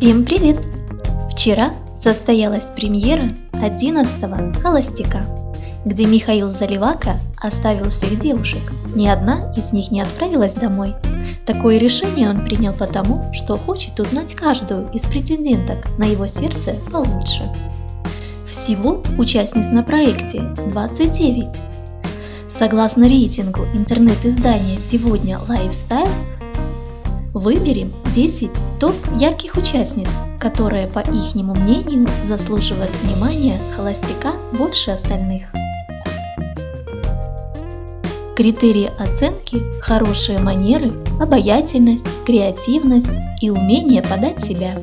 Всем привет! Вчера состоялась премьера 11-го «Холостяка», где Михаил Заливака оставил всех девушек. Ни одна из них не отправилась домой. Такое решение он принял потому, что хочет узнать каждую из претенденток на его сердце получше. Всего участниц на проекте 29. Согласно рейтингу интернет-издания «Сегодня Lifestyle», Выберем 10 топ ярких участниц, которые, по ихнему мнению, заслуживают внимания холостяка больше остальных. Критерии оценки – хорошие манеры, обаятельность, креативность и умение подать себя.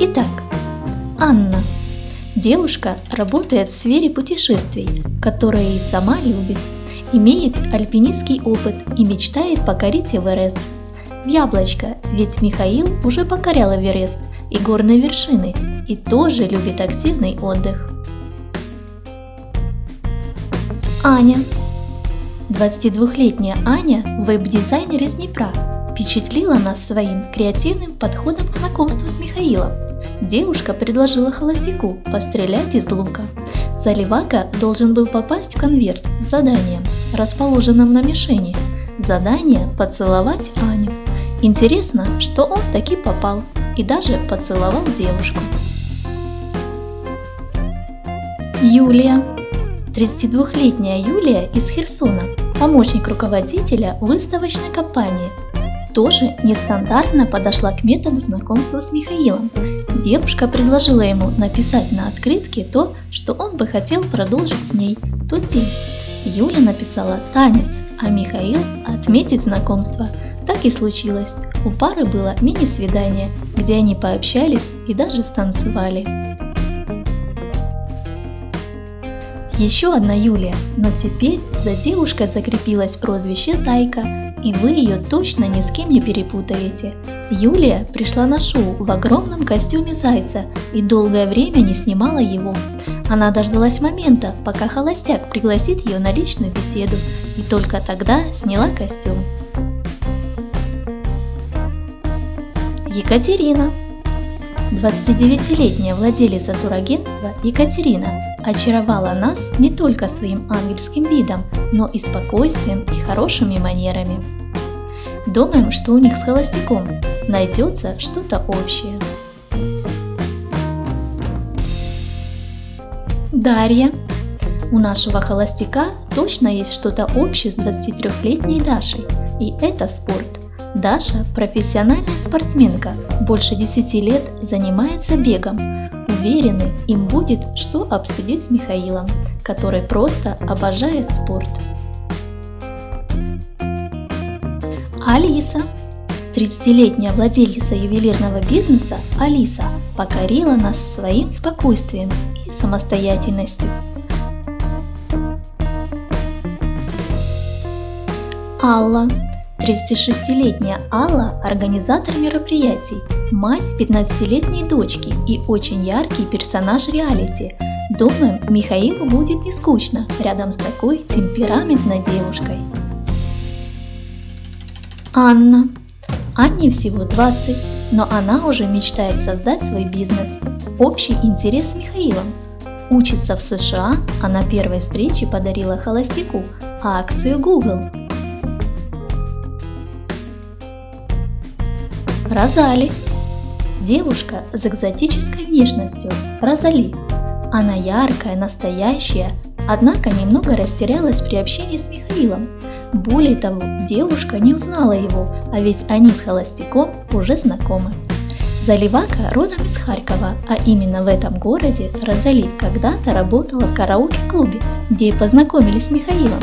Итак, Анна. Девушка работает в сфере путешествий, которые и сама любит имеет альпинистский опыт и мечтает покорить Эверест. Яблочко, ведь Михаил уже покорял Эверест и горные вершины и тоже любит активный отдых. Аня. 22-летняя Аня, веб-дизайнер из Днепра, впечатлила нас своим креативным подходом к знакомству с Михаилом. Девушка предложила холостяку пострелять из лука. Заливака должен был попасть в конверт с заданием, расположенным на мишени. Задание – поцеловать Аню. Интересно, что он таки попал и даже поцеловал девушку. Юлия. 32-летняя Юлия из Херсона, помощник руководителя выставочной компании, тоже нестандартно подошла к методу знакомства с Михаилом. Девушка предложила ему написать на открытке то, что он бы хотел продолжить с ней тот день. Юля написала танец, а Михаил отметить знакомство. Так и случилось. У пары было мини-свидание, где они пообщались и даже станцевали. Еще одна Юлия, но теперь за девушкой закрепилось прозвище Зайка, и вы ее точно ни с кем не перепутаете. Юлия пришла на шоу в огромном костюме зайца и долгое время не снимала его. Она дождалась момента, пока холостяк пригласит ее на личную беседу, и только тогда сняла костюм. Екатерина 29-летняя владелица турагентства Екатерина очаровала нас не только своим ангельским видом, но и спокойствием и хорошими манерами. Думаем, что у них с холостяком найдется что-то общее. Дарья. У нашего холостяка точно есть что-то общее с 23-летней Дашей, и это спорт. Даша – профессиональная спортсменка, больше 10 лет занимается бегом. Уверены, им будет что обсудить с Михаилом, который просто обожает спорт. Алиса 30-летняя владельца ювелирного бизнеса Алиса покорила нас своим спокойствием и самостоятельностью. Алла 36-летняя Алла – организатор мероприятий, мать 15-летней дочки и очень яркий персонаж реалити. Думаем, Михаилу будет не скучно рядом с такой темпераментной девушкой. Анна. Анне всего 20, но она уже мечтает создать свой бизнес. Общий интерес с Михаилом. Учится в США, а на первой встрече подарила холостяку акцию Google – Розали. Девушка с экзотической внешностью. Розали. Она яркая, настоящая, однако немного растерялась при общении с Михаилом. Более того, девушка не узнала его, а ведь они с холостяком уже знакомы. Заливака родом из Харькова, а именно в этом городе Розали когда-то работала в караоке-клубе, где и познакомились с Михаилом.